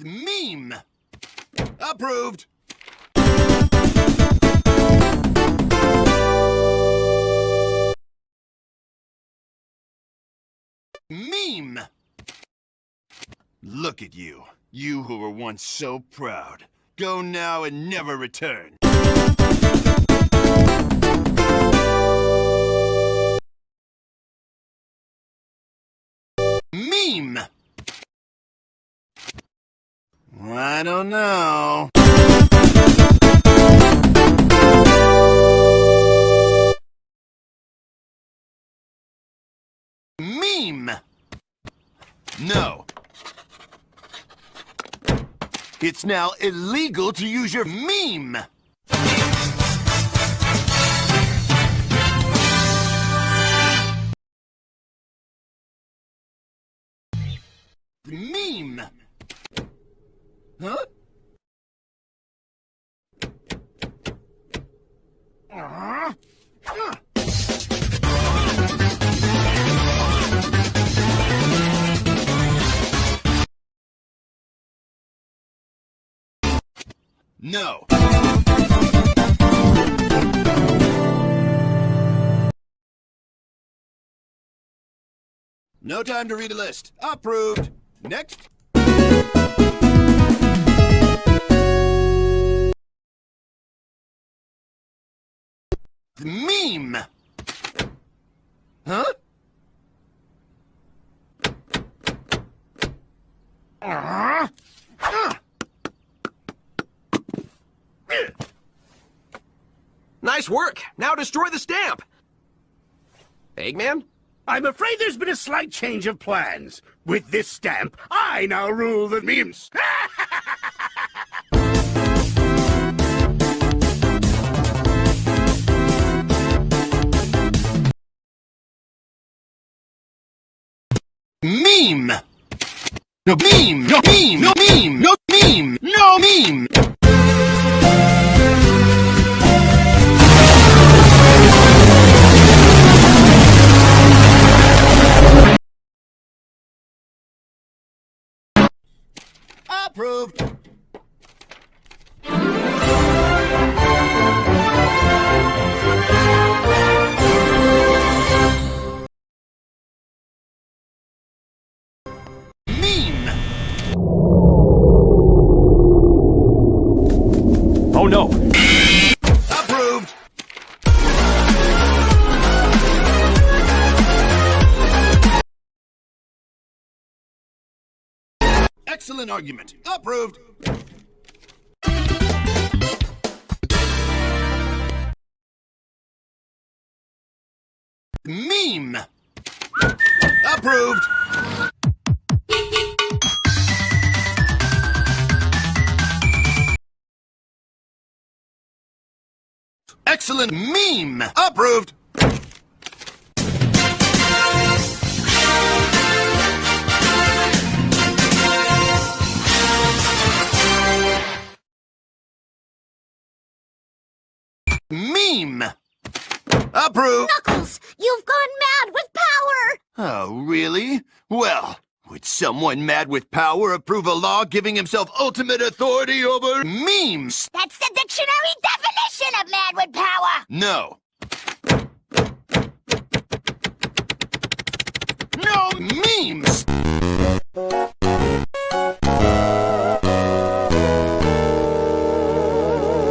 Meme. Approved. Meme. Look at you. You who were once so proud. Go now and never return. I don't know. Meme. No. It's now illegal to use your meme. Meme. No. No time to read a list. Approved. Next. Meme. Huh? Uh-huh. Uh. Nice work. Now destroy the stamp. Eggman? I'm afraid there's been a slight change of plans. With this stamp, I now rule the memes. Meme! No meme! No meme! No meme! No meme! No meme! Approved! Oh no! Approved! Excellent argument. Approved! Meme! Approved! Excellent meme! Approved! Meme! Approved! Knuckles, you've gone mad with power! Oh, really? Well, would someone mad with power approve a law giving himself ultimate authority over memes? That's the dictionary definition with power! No.